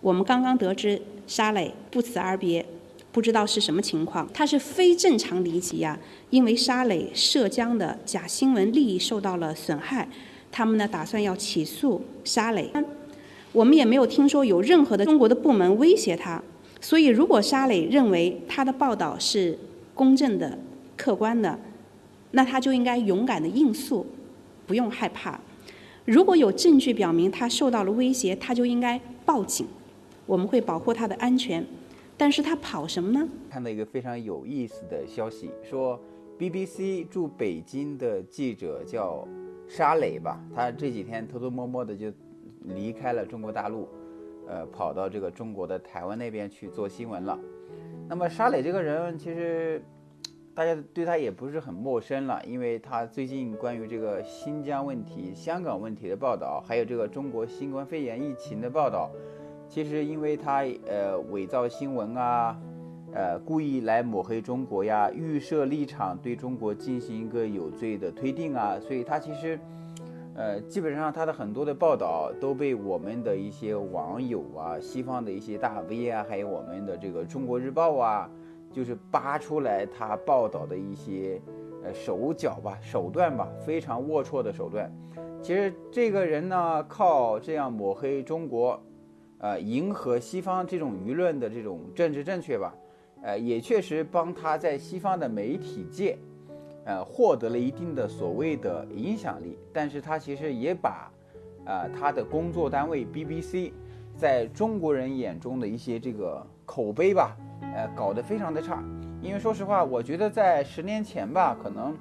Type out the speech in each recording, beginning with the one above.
我们刚刚得知沙磊不辞而别，不知道是什么情况。他是非正常离奇呀，因为沙磊涉江的假新闻利益受到了损害，他们呢打算要起诉沙磊。我们也没有听说有任何的中国的部门威胁他，所以如果沙磊认为他的报道是公正的、客观的，那他就应该勇敢的应诉，不用害怕。如果有证据表明他受到了威胁，他就应该报警。我们会保护他的安全，但是他跑什么呢？看到一个非常有意思的消息，说 BBC 驻北京的记者叫沙磊吧，他这几天偷偷摸摸的就离开了中国大陆，呃，跑到这个中国的台湾那边去做新闻了。那么沙磊这个人，其实大家对他也不是很陌生了，因为他最近关于这个新疆问题、香港问题的报道，还有这个中国新冠肺炎疫情的报道。其实，因为他呃伪造新闻啊，呃故意来抹黑中国呀，预设立场对中国进行一个有罪的推定啊，所以他其实，呃基本上他的很多的报道都被我们的一些网友啊、西方的一些大 V 啊，还有我们的这个中国日报啊，就是扒出来他报道的一些呃手脚吧、手段吧，非常龌龊的手段。其实这个人呢，靠这样抹黑中国。呃，迎合西方这种舆论的这种政治正确吧，呃，也确实帮他在西方的媒体界，呃，获得了一定的所谓的影响力。但是他其实也把，啊，他的工作单位 BBC 在中国人眼中的一些这个口碑吧，呃，搞得非常的差。因为说实话，我觉得在十年前吧，可能，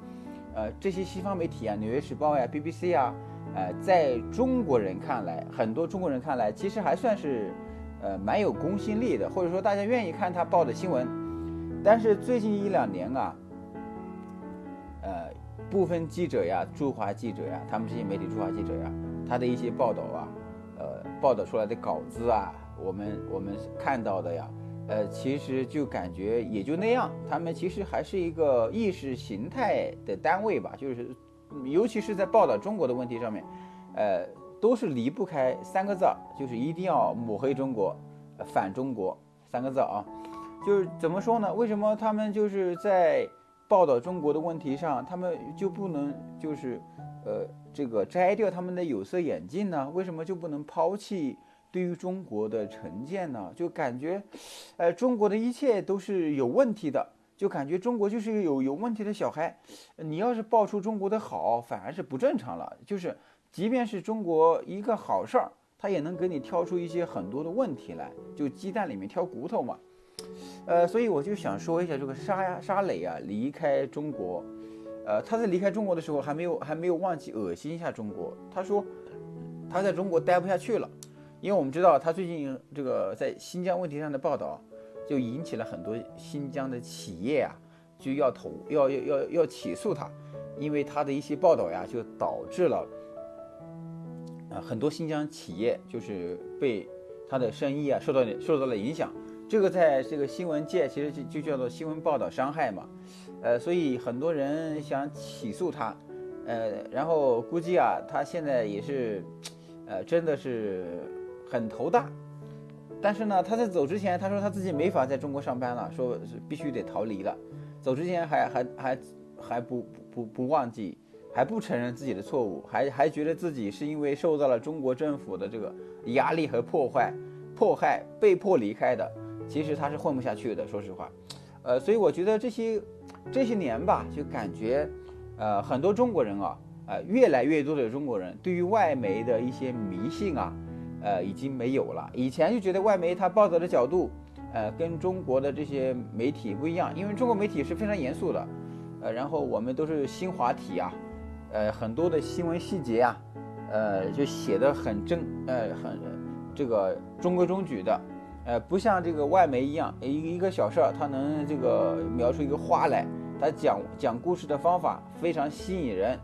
呃，这些西方媒体啊，《纽约时报》呀，BBC 啊。呃，在中国人看来，很多中国人看来，其实还算是，呃，蛮有公信力的，或者说大家愿意看他报的新闻。但是最近一两年啊，呃，部分记者呀，驻华记者呀，他们这些媒体驻华记者呀，他的一些报道啊，呃，报道出来的稿子啊，我们我们看到的呀，呃，其实就感觉也就那样。他们其实还是一个意识形态的单位吧，就是。尤其是在报道中国的问题上面，呃，都是离不开三个字，就是一定要抹黑中国，反中国三个字啊。就是怎么说呢？为什么他们就是在报道中国的问题上，他们就不能就是呃这个摘掉他们的有色眼镜呢？为什么就不能抛弃对于中国的成见呢？就感觉，呃，中国的一切都是有问题的。就感觉中国就是一个有有问题的小孩，你要是爆出中国的好，反而是不正常了。就是，即便是中国一个好事儿，他也能给你挑出一些很多的问题来，就鸡蛋里面挑骨头嘛。呃，所以我就想说一下这个沙呀沙磊啊离开中国，呃，他在离开中国的时候还没有还没有忘记恶心一下中国。他说他在中国待不下去了，因为我们知道他最近这个在新疆问题上的报道。就引起了很多新疆的企业啊，就要投要要要要起诉他，因为他的一些报道呀，就导致了啊很多新疆企业就是被他的生意啊受到受到了影响。这个在这个新闻界其实就就叫做新闻报道伤害嘛，呃，所以很多人想起诉他，呃，然后估计啊他现在也是，呃，真的是很头大。但是呢，他在走之前，他说他自己没法在中国上班了，说是必须得逃离了。走之前还还还还不不不忘记，还不承认自己的错误，还还觉得自己是因为受到了中国政府的这个压力和破坏迫害，被迫离开的。其实他是混不下去的，说实话。呃，所以我觉得这些这些年吧，就感觉，呃，很多中国人啊，呃，越来越多的中国人对于外媒的一些迷信啊。呃，已经没有了。以前就觉得外媒它报道的角度，呃，跟中国的这些媒体不一样，因为中国媒体是非常严肃的，呃，然后我们都是新华体啊，呃，很多的新闻细节啊，呃，就写的很正，呃，很这个中规中矩的，呃，不像这个外媒一样，一一个小事儿，它能这个描出一个花来，它讲讲故事的方法非常吸引人，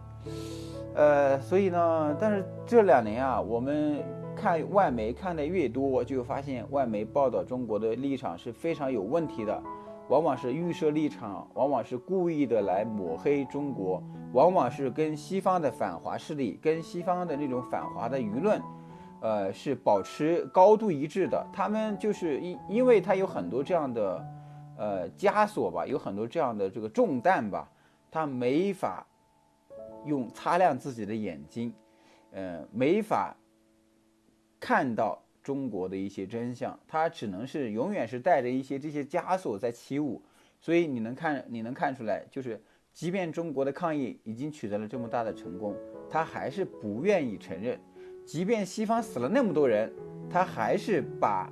呃，所以呢，但是这两年啊，我们。看外媒看的越多，就发现外媒报道中国的立场是非常有问题的，往往是预设立场，往往是故意的来抹黑中国，往往是跟西方的反华势力、跟西方的那种反华的舆论，呃，是保持高度一致的。他们就是因因为他有很多这样的呃枷锁吧，有很多这样的这个重担吧，他没法用擦亮自己的眼睛，呃，没法看到。中国的一些真相，他只能是永远是带着一些这些枷锁在起舞，所以你能看，你能看出来，就是即便中国的抗疫已经取得了这么大的成功，他还是不愿意承认；即便西方死了那么多人，他还是把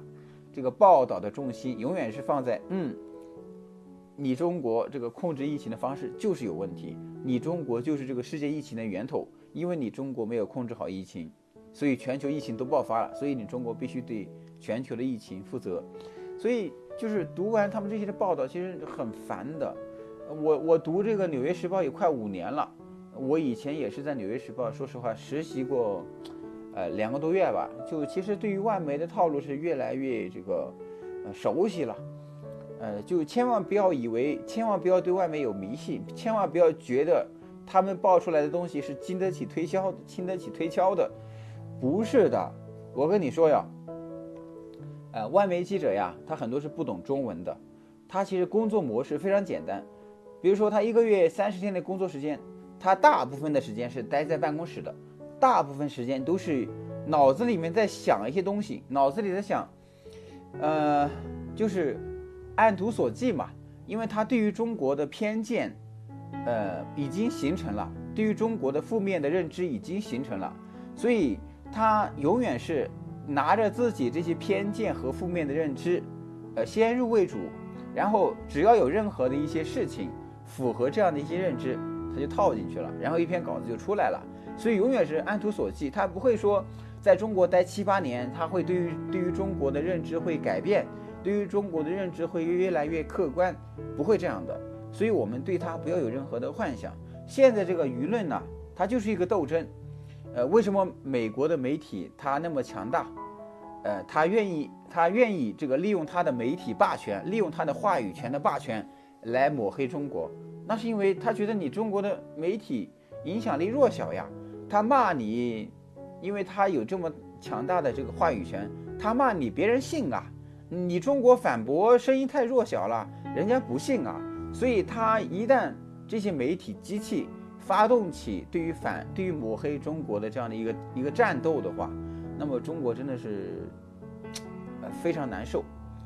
这个报道的重心永远是放在嗯，你中国这个控制疫情的方式就是有问题，你中国就是这个世界疫情的源头，因为你中国没有控制好疫情。所以全球疫情都爆发了，所以你中国必须对全球的疫情负责。所以就是读完他们这些的报道，其实很烦的。我我读这个《纽约时报》也快五年了，我以前也是在《纽约时报》，说实话实习过，呃两个多月吧。就其实对于外媒的套路是越来越这个呃熟悉了。呃，就千万不要以为，千万不要对外媒有迷信，千万不要觉得他们报出来的东西是经得起推销、经得起推敲的。不是的，我跟你说呀，呃，外媒记者呀，他很多是不懂中文的，他其实工作模式非常简单，比如说他一个月三十天的工作时间，他大部分的时间是待在办公室的，大部分时间都是脑子里面在想一些东西，脑子里在想，呃，就是按图索骥嘛，因为他对于中国的偏见，呃，已经形成了，对于中国的负面的认知已经形成了，所以。他永远是拿着自己这些偏见和负面的认知，呃，先入为主，然后只要有任何的一些事情符合这样的一些认知，他就套进去了，然后一篇稿子就出来了。所以永远是按图索骥，他不会说在中国待七八年，他会对于对于中国的认知会改变，对于中国的认知会越来越客观，不会这样的。所以我们对他不要有任何的幻想。现在这个舆论呢，它就是一个斗争。呃，为什么美国的媒体它那么强大？呃，他愿意，他愿意这个利用他的媒体霸权，利用他的话语权的霸权来抹黑中国。那是因为他觉得你中国的媒体影响力弱小呀。他骂你，因为他有这么强大的这个话语权，他骂你，别人信啊。你中国反驳声音太弱小了，人家不信啊。所以他一旦这些媒体机器。发动起对于反对于抹黑中国的这样的一个一个战斗的话，那么中国真的是呃非常难受。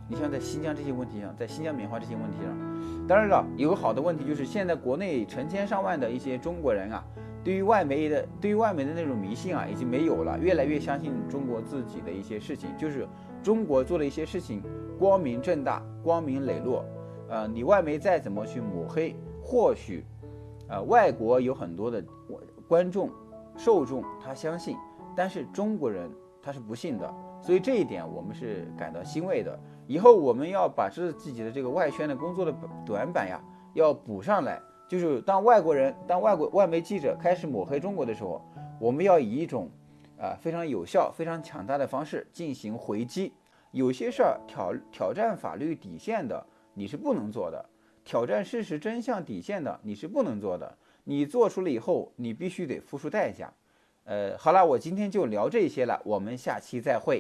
你像在新疆这些问题上，在新疆棉花这些问题上，当然了，有个好的问题就是现在国内成千上万的一些中国人啊，对于外媒的对于外媒的那种迷信啊已经没有了，越来越相信中国自己的一些事情，就是中国做的一些事情光明正大、光明磊落。呃，你外媒再怎么去抹黑，或许。呃，外国有很多的观众、受众，他相信，但是中国人他是不信的，所以这一点我们是感到欣慰的。以后我们要把这自己的这个外宣的工作的短板呀，要补上来。就是当外国人、当外国外媒记者开始抹黑中国的时候，我们要以一种啊非常有效、非常强大的方式进行回击。有些事儿挑挑战法律底线的，你是不能做的。挑战事实真相底线的，你是不能做的。你做出了以后，你必须得付出代价。呃，好了，我今天就聊这些了，我们下期再会。